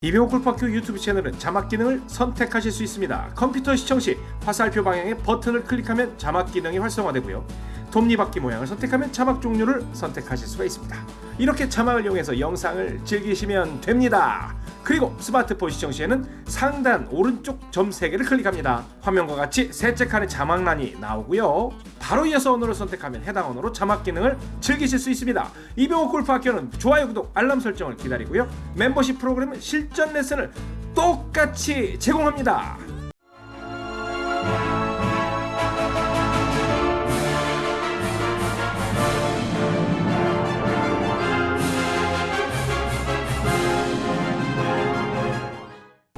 이병호 골프학교 유튜브 채널은 자막 기능을 선택하실 수 있습니다. 컴퓨터 시청 시 화살표 방향의 버튼을 클릭하면 자막 기능이 활성화되고요. 톱니바퀴 모양을 선택하면 자막 종류를 선택하실 수가 있습니다. 이렇게 자막을 이용해서 영상을 즐기시면 됩니다. 그리고 스마트폰 시청 시에는 상단 오른쪽 점 3개를 클릭합니다. 화면과 같이 셋째 칸에 자막란이 나오고요. 바로 이어서 언어를 선택하면 해당 언어로 자막 기능을 즐기실 수 있습니다. 이병호 골프학교는 좋아요, 구독, 알람 설정을 기다리고요. 멤버십 프로그램은 실전 레슨을 똑같이 제공합니다.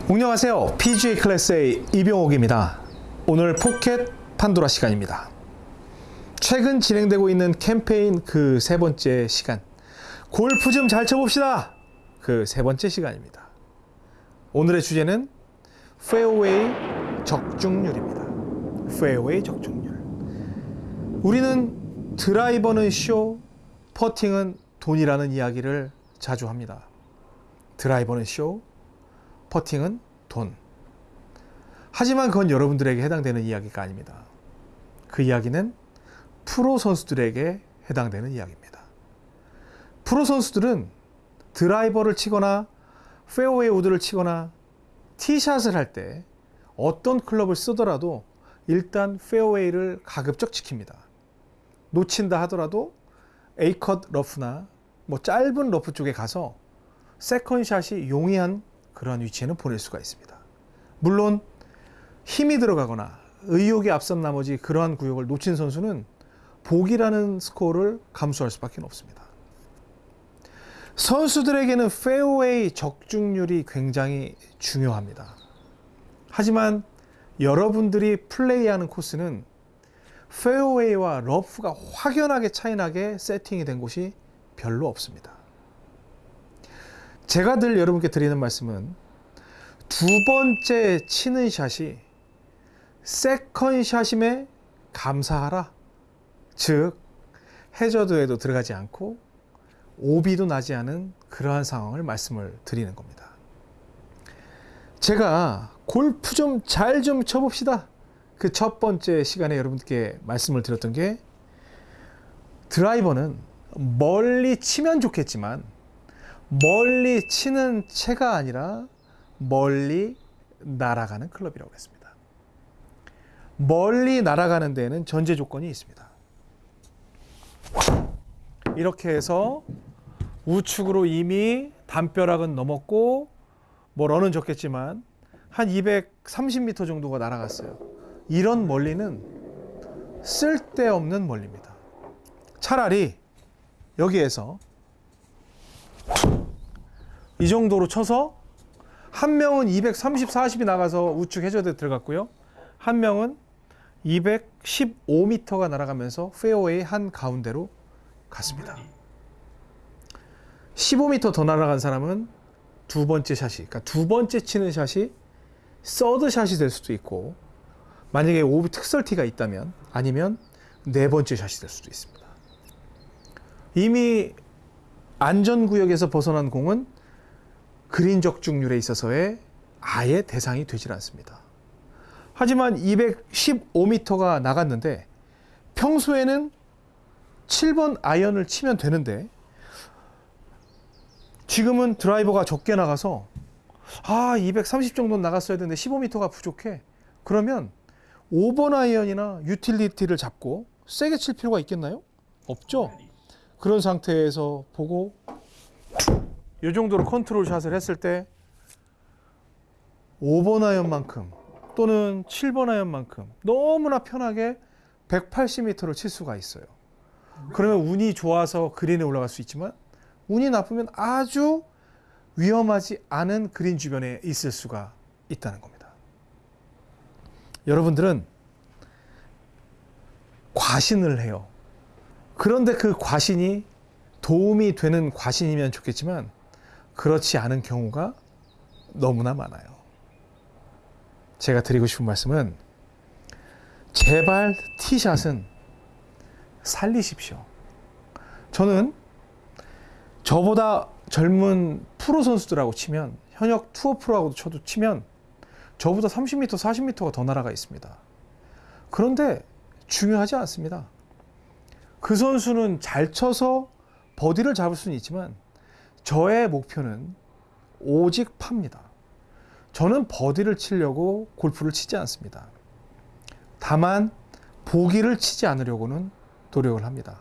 안녕하세요. PGA 클래스의 이병옥입니다. 오늘 포켓 판도라 시간입니다. 최근 진행되고 있는 캠페인 그 세 번째 시간. 골프 좀 잘 쳐봅시다. 그 세 번째 시간입니다. 오늘의 주제는 페어웨이 적중률입니다. 페어웨이 적중률. 우리는 드라이버는 쇼, 퍼팅은 돈이라는 이야기를 자주 합니다. 드라이버는 쇼, 퍼팅은 돈. 하지만 그건 여러분들에게 해당되는 이야기가 아닙니다. 그 이야기는 프로 선수들에게 해당되는 이야기입니다. 프로 선수들은 드라이버를 치거나 페어웨이 우드를 치거나 티샷을 할 때 어떤 클럽을 쓰더라도 일단 페어웨이를 가급적 지킵니다. 놓친다 하더라도 A컷 러프나 뭐 짧은 러프 쪽에 가서 second shot이 용이한 그러한 위치에는 보낼 수가 있습니다. 물론 힘이 들어가거나 의욕이 앞선 나머지 그러한 구역을 놓친 선수는 보기라는 스코어를 감수할 수밖에 없습니다. 선수들에게는 페어웨이 적중률이 굉장히 중요합니다. 하지만 여러분들이 플레이하는 코스는 페어웨이와 러프가 확연하게 차이나게 세팅이 된 곳이 별로 없습니다. 제가 늘 여러분께 드리는 말씀은 두 번째 치는 샷이 second shot임에 감사하라. 즉 해저드에도 들어가지 않고 오비도 나지 않은 그러한 상황을 말씀을 드리는 겁니다. 제가 골프 좀잘좀 쳐봅시다. 그 첫 번째 시간에 여러분께 말씀을 드렸던 게 드라이버는 멀리 치면 좋겠지만 멀리 치는 채가 아니라 멀리 날아가는 클럽이라고 했습니다. 멀리 날아가는 데에는 전제 조건이 있습니다. 이렇게 해서 우측으로 이미 담벼락은 넘었고 뭐 런은 적겠지만 한 230m 정도가 날아갔어요. 이런 멀리는 쓸데없는 멀리입니다. 차라리 여기에서 이 정도로 쳐서 한 명은 230, 40이 나가서 우측 해저드에 들어갔고요. 한 명은 215m가 날아가면서 페어웨이 한 가운데로 갔습니다. 15m 더 날아간 사람은 두 번째 샷이, 그러니까 두 번째 치는 샷이 서드 샷이 될 수도 있고, 만약에 오비 특설티가 있다면, 아니면 네 번째 샷이 될 수도 있습니다. 이미 안전구역에서 벗어난 공은 그린 적중률에 있어서의 아예 대상이 되질 않습니다. 하지만 215m가 나갔는데 평소에는 7번 아이언을 치면 되는데 지금은 드라이버가 적게 나가서 아, 230 정도 나갔어야 되는데 15m가 부족해. 그러면 5번 아이언이나 유틸리티를 잡고 세게 칠 필요가 있겠나요? 없죠. 그런 상태에서 보고 이 정도로 컨트롤 샷을 했을 때 5번 아이언만큼 또는 7번 아이언만큼 너무나 편하게 180m를 칠 수가 있어요. 그러면 운이 좋아서 그린에 올라갈 수 있지만 운이 나쁘면 아주 위험하지 않은 그린 주변에 있을 수가 있다는 겁니다. 여러분들은 과신을 해요. 그런데 그 과신이 도움이 되는 과신이면 좋겠지만 그렇지 않은 경우가 너무나 많아요. 제가 드리고 싶은 말씀은 제발 티샷은 살리십시오. 저는 저보다 젊은 프로 선수들하고 치면 현역 투어 프로하고도 쳐도 치면 저보다 30m, 40m가 더 날아가 있습니다. 그런데 중요하지 않습니다. 그 선수는 잘 쳐서 버디를 잡을 수는 있지만 저의 목표는 오직 팝니다. 저는 버디를 치려고 골프를 치지 않습니다. 다만 보기를 치지 않으려고는 노력을 합니다.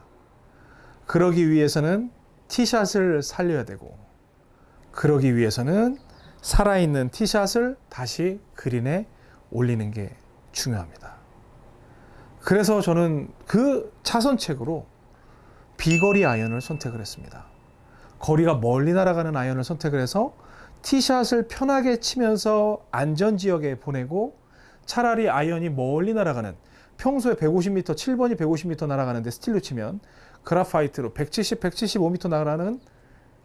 그러기 위해서는 티샷을 살려야 되고 그러기 위해서는 살아있는 티샷을 다시 그린에 올리는 게 중요합니다. 그래서 저는 그 차선책으로 비거리 아이언을 선택을 했습니다. 거리가 멀리 날아가는 아이언을 선택을 해서 티샷을 편하게 치면서 안전 지역에 보내고 차라리 아이언이 멀리 날아가는 평소에 150m, 7번이 150m 날아가는데 스틸로 치면 그라파이트로 170, 175m 날아가는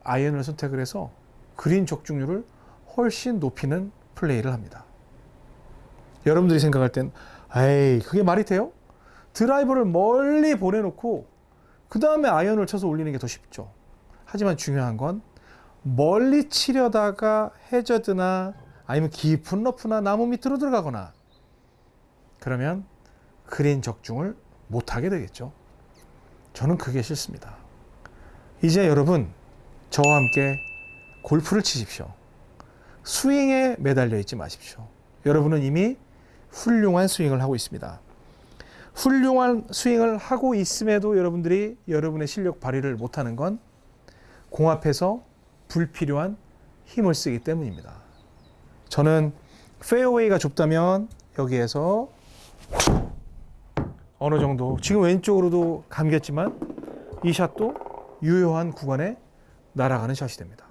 아이언을 선택을 해서 그린 적중률을 훨씬 높이는 플레이를 합니다. 여러분들이 생각할 땐 에이 그게 말이 돼요? 드라이버를 멀리 보내놓고 그 다음에 아이언을 쳐서 올리는 게 더 쉽죠. 하지만 중요한 건 멀리 치려다가 해저드나 아니면 깊은 러프나 나무 밑으로 들어가거나 그러면 그린 적중을 못하게 되겠죠. 저는 그게 싫습니다. 이제 여러분 저와 함께 골프를 치십시오. 스윙에 매달려 있지 마십시오. 여러분은 이미 훌륭한 스윙을 하고 있습니다. 훌륭한 스윙을 하고 있음에도 여러분들이 여러분의 실력 발휘를 못하는 건 공 앞에서 불필요한 힘을 쓰기 때문입니다. 저는 페어웨이가 좁다면 여기에서 어느 정도 지금 왼쪽으로도 감겼지만 이 샷도 유효한 구간에 날아가는 샷이 됩니다.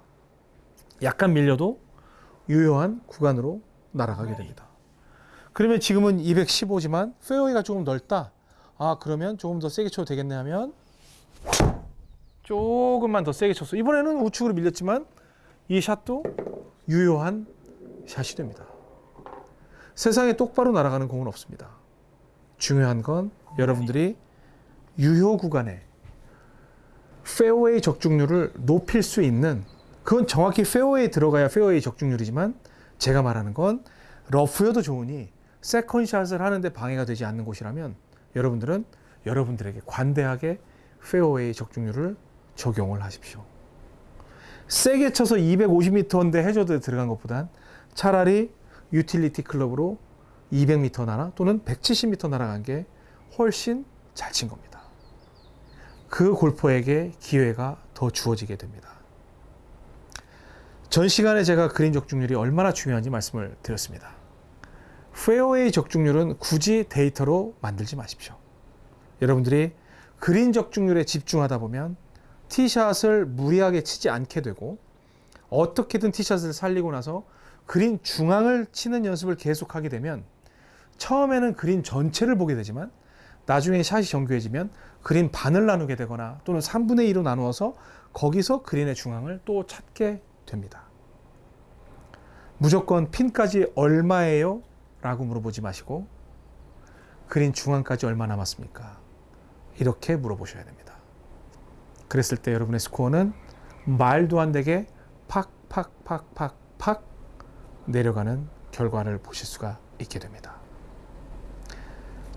약간 밀려도 유효한 구간으로 날아가게 됩니다. 그러면 지금은 215지만 페어웨이가 조금 넓다. 아 그러면 조금 더 세게 쳐도 되겠네 하면 조금만 더 세게 쳤어. 이번에는 우측으로 밀렸지만 이 샷도 유효한 샷이 됩니다. 세상에 똑바로 날아가는 공은 없습니다. 중요한 건 여러분들이 유효 구간에 페어웨이 적중률을 높일 수 있는 그건 정확히 페어웨이 들어가야 페어웨이 적중률이지만 제가 말하는 건 러프여도 좋으니 second shot을 하는데 방해가 되지 않는 곳이라면 여러분들은 여러분들에게 관대하게 페어웨이 적중률을 적용을 하십시오. 세게 쳐서 250m인데 해저드에 들어간 것보단 차라리 유틸리티 클럽으로 200m 날아 또는 170m 날아간 게 훨씬 잘 친 겁니다. 그 골퍼에게 기회가 더 주어지게 됩니다. 전 시간에 제가 그린 적중률이 얼마나 중요한지 말씀을 드렸습니다. 페어웨이 적중률은 굳이 데이터로 만들지 마십시오. 여러분들이 그린 적중률에 집중하다 보면 티샷을 무리하게 치지 않게 되고 어떻게든 티샷을 살리고 나서 그린 중앙을 치는 연습을 계속하게 되면 처음에는 그린 전체를 보게 되지만 나중에 샷이 정교해지면 그린 반을 나누게 되거나 또는 3분의 2로 나누어서 거기서 그린의 중앙을 또 찾게 됩니다. 무조건 핀까지 얼마예요? 라고 물어보지 마시고 그린 중앙까지 얼마 남았습니까? 이렇게 물어보셔야 됩니다. 그랬을 때 여러분의 스코어는 말도 안 되게 팍팍팍팍팍 내려가는 결과를 보실 수가 있게 됩니다.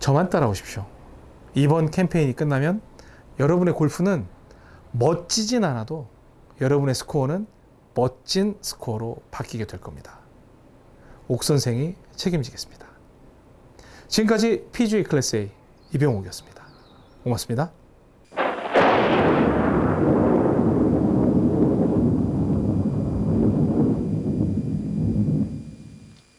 저만 따라오십시오. 이번 캠페인이 끝나면 여러분의 골프는 멋지진 않아도 여러분의 스코어는 멋진 스코어로 바뀌게 될 겁니다. 옥 선생이 책임지겠습니다. 지금까지 PGA 클래스 A 이병옥이었습니다. 고맙습니다.